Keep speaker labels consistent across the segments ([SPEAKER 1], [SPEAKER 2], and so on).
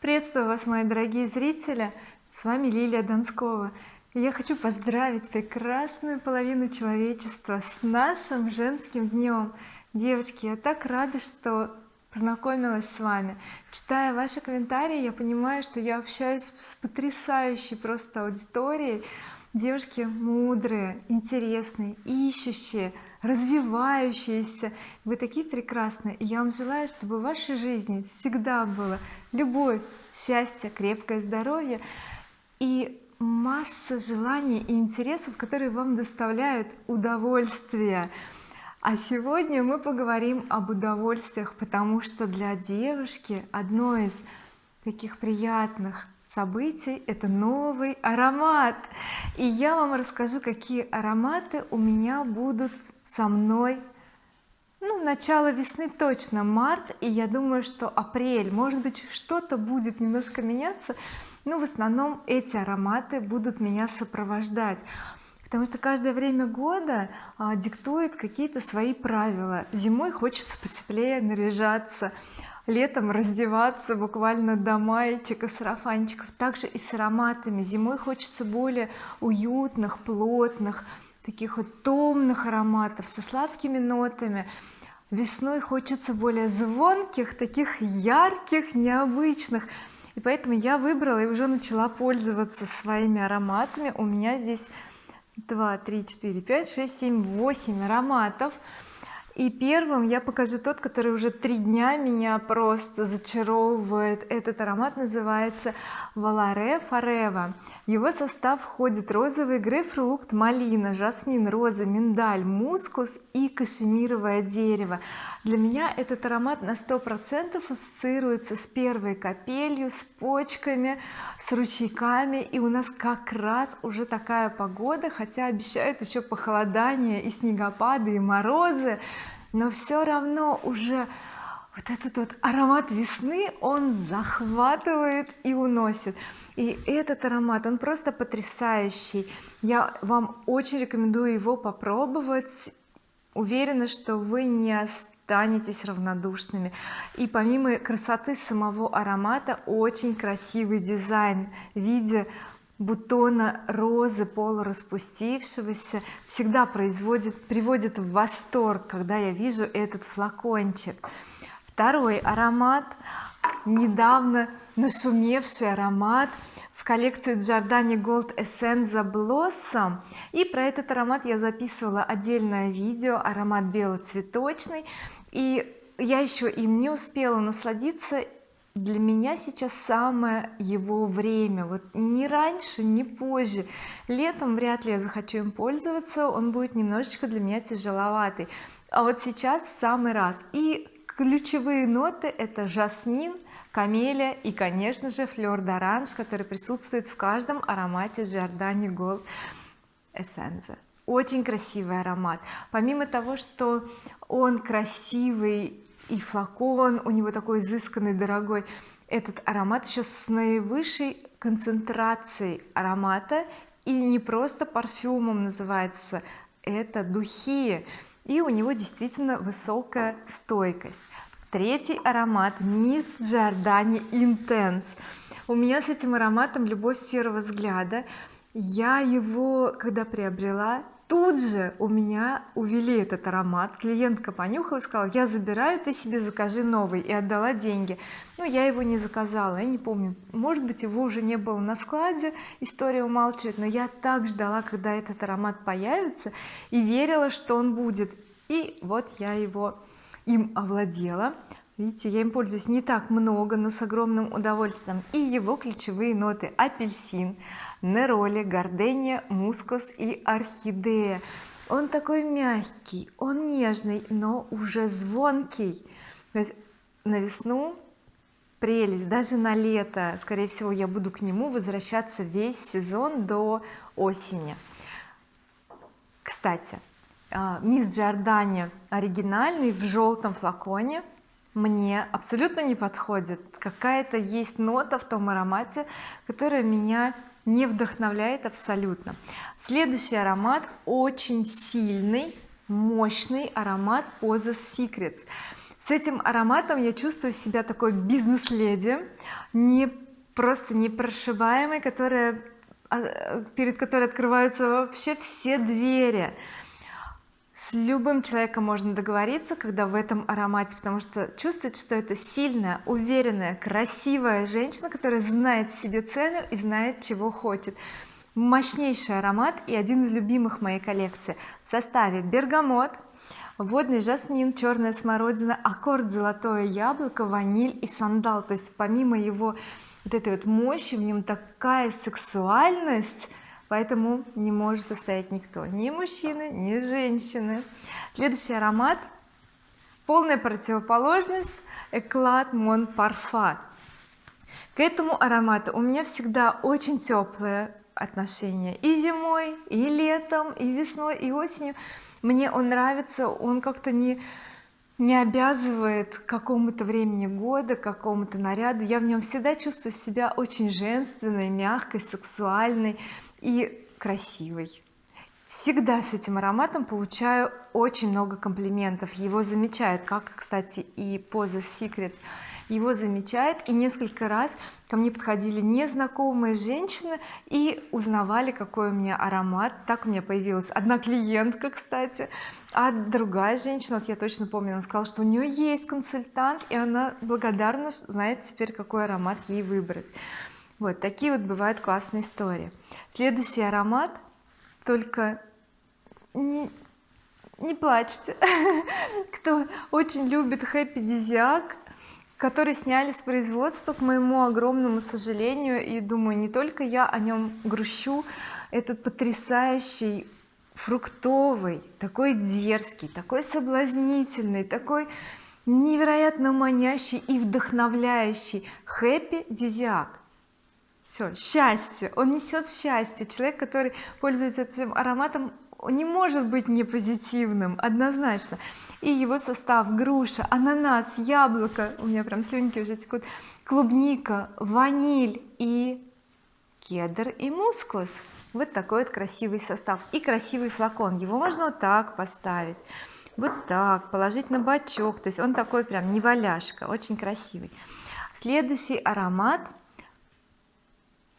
[SPEAKER 1] приветствую вас мои дорогие зрители. С вами Лилия Донскова. Я хочу поздравить прекрасную половину человечества с нашим женским днем. Девочки я так рада что познакомилась с вами. Читая ваши комментарии я понимаю что я общаюсь с потрясающей просто аудиторией девушки мудрые интересные ищущие развивающиеся. Вы такие прекрасные. И я вам желаю чтобы в вашей жизни всегда было любовь счастье крепкое здоровье и масса желаний и интересов которые вам доставляют удовольствие. А сегодня мы поговорим об удовольствиях потому что для девушки одно из таких приятных событий это новый аромат. И я вам расскажу какие ароматы у меня будут со мной ну начало весны точно март. И я думаю что апрель может быть что-то будет немножко меняться но в основном эти ароматы будут меня сопровождать потому что каждое время года а, диктует какие-то свои правила. Зимой хочется потеплее наряжаться летом раздеваться буквально до маечек и сарафанчиков. Также и с ароматами. Зимой хочется более уютных плотных таких вот томных ароматов со сладкими нотами. Весной хочется более звонких таких ярких необычных. И поэтому я выбрала и уже начала пользоваться своими ароматами. У меня здесь 2 3 4 5 6 7 8 ароматов и первым я покажу тот который уже три дня меня просто зачаровывает. Этот аромат называется Valare Forever его состав входит розовый грейпфрукт малина жасмин роза миндаль мускус и кашемировое дерево. Для меня этот аромат на сто процентов ассоциируется с первой капелью с почками с ручейками. И у нас как раз уже такая погода хотя обещают еще похолодание и снегопады и морозы но все равно уже вот этот вот аромат весны он захватывает и уносит. И этот аромат он просто потрясающий. Я вам очень рекомендую его попробовать. Уверена что вы не останетесь равнодушными. И помимо красоты самого аромата очень красивый дизайн в виде бутона розы полураспустившегося всегда производит приводит в восторг когда я вижу этот флакончик. Второй аромат недавно нашумевший аромат в коллекции Giordani Gold Essenza Blossom. И про этот аромат я записывала отдельное видео аромат белоцветочный. И я еще им не успела насладиться для меня сейчас самое его время. Вот не раньше не позже. Летом вряд ли я захочу им пользоваться он будет немножечко для меня тяжеловатый. А вот сейчас в самый раз. И ключевые ноты это жасмин камелия и конечно же флер d'orange который присутствует в каждом аромате Giordani Gold Essence. Очень красивый аромат. Помимо того что он красивый и флакон у него такой изысканный дорогой. Этот аромат еще с наивысшей концентрацией аромата и не просто парфюмом называется это духи. И у него действительно высокая стойкость. Третий аромат Miss Giordani Intense у меня с этим ароматом любовь с взгляда. Я его когда приобрела тут же у меня увели этот аромат. Клиентка понюхала и сказала я забираю ты себе закажи новый и отдала деньги. Но я его не заказала я не помню. Может быть его уже не было на складе история умалчивает но я так ждала когда этот аромат появится и верила что он будет. И вот я его им овладела видите я им пользуюсь не так много но с огромным удовольствием. И его ключевые ноты. Апельсин нероли гардения мускус и орхидея. Он такой мягкий он нежный но уже звонкий. То есть на весну прелесть. Даже на лето скорее всего я буду к нему возвращаться весь сезон до осени. Кстати а, мисс Джордани оригинальный в желтом флаконе мне абсолютно не подходит. Какая-то есть нота в том аромате которая меня не вдохновляет абсолютно. Следующий аромат очень сильный мощный аромат Pose Secrets. С этим ароматом я чувствую себя такой бизнес-леди не просто непрошибаемой которая а, перед которой открываются вообще все двери с любым человеком можно договориться когда в этом аромате потому что чувствуется что это сильная уверенная красивая женщина которая знает себе цену и знает чего хочет. Мощнейший аромат и один из любимых моей коллекции. В составе бергамот водный жасмин черная смородина аккорд золотое яблоко ваниль и сандал. То есть помимо его вот этой вот мощи в нем такая сексуальность поэтому не может устоять никто. Ни мужчины ни женщины. Следующий аромат. Полная противоположность эклад мон парфа. К этому аромату у меня всегда очень теплое отношение. И зимой и летом и весной и осенью. Мне он нравится он как-то не не обязывает к какому-то времени года к какому-то наряду. Я в нем всегда чувствую себя очень женственной мягкой сексуальной и красивой. Всегда с этим ароматом получаю очень много комплиментов. Его замечают как кстати и поза Secret его замечает и несколько раз ко мне подходили незнакомые женщины и узнавали какой у меня аромат. Так у меня появилась одна клиентка кстати а другая женщина вот я точно помню она сказала что у нее есть консультант и она благодарна знает теперь какой аромат ей выбрать. Вот такие вот бывают классные истории. Следующий аромат только не, не плачьте. Кто очень любит хэппи дизиак который сняли с производства к моему огромному сожалению и думаю не только я о нем грущу этот потрясающий фруктовый такой дерзкий такой соблазнительный такой невероятно манящий и вдохновляющий. Хэппи дизиак все счастье. Он несет счастье. Человек который пользуется этим ароматом не может быть не позитивным однозначно. И его состав груша ананас яблоко. У меня прям слюнки уже текут. Клубника ваниль и кедр и мускус. Вот такой вот красивый состав. И красивый флакон. Его можно вот так поставить вот так положить на бачок. То есть он такой прям не валяшка очень красивый. Следующий аромат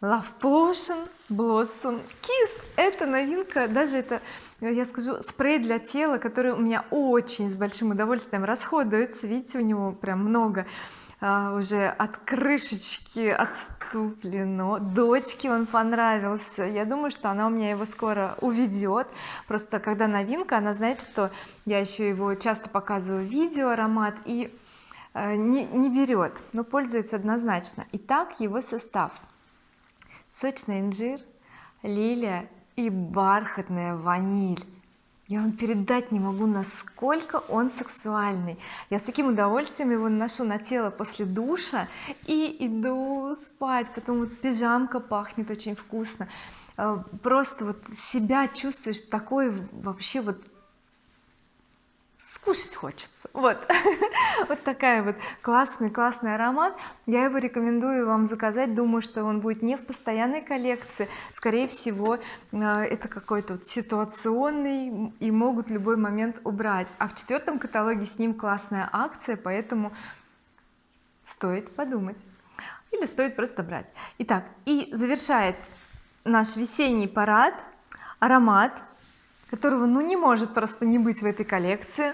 [SPEAKER 1] Love Potion Blossom Kiss. Это новинка даже это я скажу спрей для тела который у меня очень с большим удовольствием расходуется. Видите у него прям много а, уже от крышечки отступлено. Дочке он понравился. Я думаю что она у меня его скоро уведет просто когда новинка она знает что я еще его часто показываю видео аромат и э, не, не берет но пользуется однозначно. Итак его состав сочный инжир лилия и бархатная ваниль. Я вам передать не могу насколько он сексуальный. Я с таким удовольствием его наношу на тело после душа и иду спать потом вот пижамка пахнет очень вкусно. Э, просто вот себя чувствуешь такой вообще вот скушать хочется. Вот. Вот такая вот классный классный аромат. Я его рекомендую вам заказать. Думаю что он будет не в постоянной коллекции. Скорее всего э, это какой-то вот ситуационный и могут в любой момент убрать. А в четвертом каталоге с ним классная акция поэтому стоит подумать. Или стоит просто брать. Итак и завершает наш весенний парад аромат которого ну не может просто не быть в этой коллекции.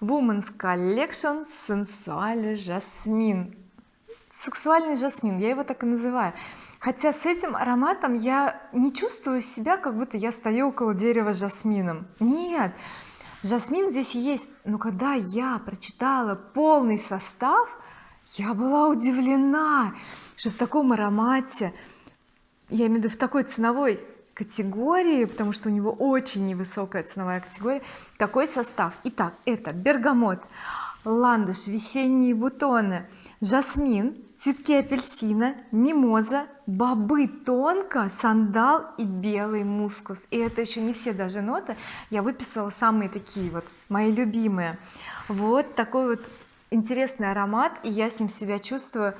[SPEAKER 1] Women's Collection сенсуальный жасмин сексуальный жасмин я его так и называю. Хотя с этим ароматом я не чувствую себя как будто я стою около дерева с жасмином нет жасмин здесь есть. Но когда я прочитала полный состав я была удивлена что в таком аромате я имею в виду в такой ценовой категории потому что у него очень невысокая ценовая категория. Такой состав. Итак это бергамот ландыш весенние бутоны жасмин цветки апельсина мимоза бобы тонко сандал и белый мускус. И это еще не все даже ноты. Я выписала самые такие вот мои любимые. Вот такой вот интересный аромат и я с ним себя чувствую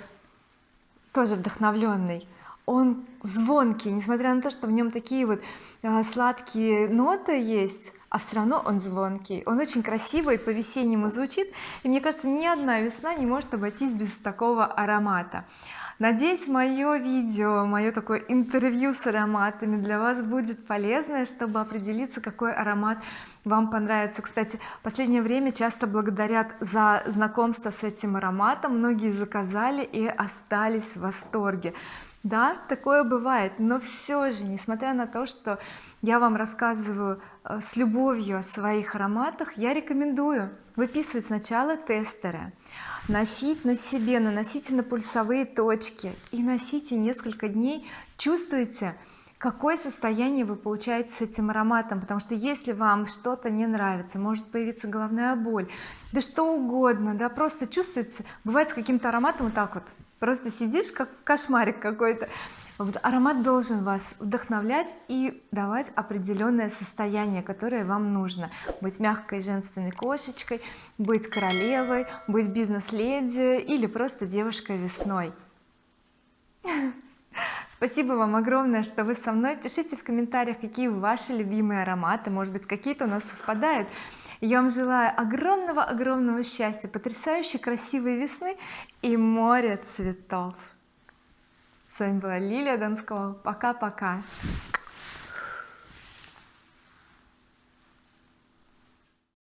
[SPEAKER 1] тоже вдохновленный он звонкий несмотря на то что в нем такие вот э, сладкие ноты есть а все равно он звонкий. Он очень красивый по-весеннему звучит и мне кажется ни одна весна не может обойтись без такого аромата. Надеюсь мое видео мое такое интервью с ароматами для вас будет полезное чтобы определиться какой аромат вам понравится. Кстати в последнее время часто благодарят за знакомство с этим ароматом. Многие заказали и остались в восторге да такое бывает но все же несмотря на то что я вам рассказываю э, с любовью о своих ароматах я рекомендую выписывать сначала тестеры носить на себе наносите на пульсовые точки и носите несколько дней. Чувствуете какое состояние вы получаете с этим ароматом потому что если вам что-то не нравится может появиться головная боль да что угодно да просто чувствуется бывает с каким-то ароматом вот так вот просто сидишь как кошмарик какой-то. Вот аромат должен вас вдохновлять и давать определенное состояние которое вам нужно. Быть мягкой женственной кошечкой быть королевой быть бизнес-леди или просто девушкой весной. Спасибо вам огромное что вы со мной. Пишите в комментариях какие ваши любимые ароматы. Может быть какие-то у нас совпадают я вам желаю огромного огромного счастья потрясающей красивой весны и море цветов. С вами была Лилия Донского. Пока-пока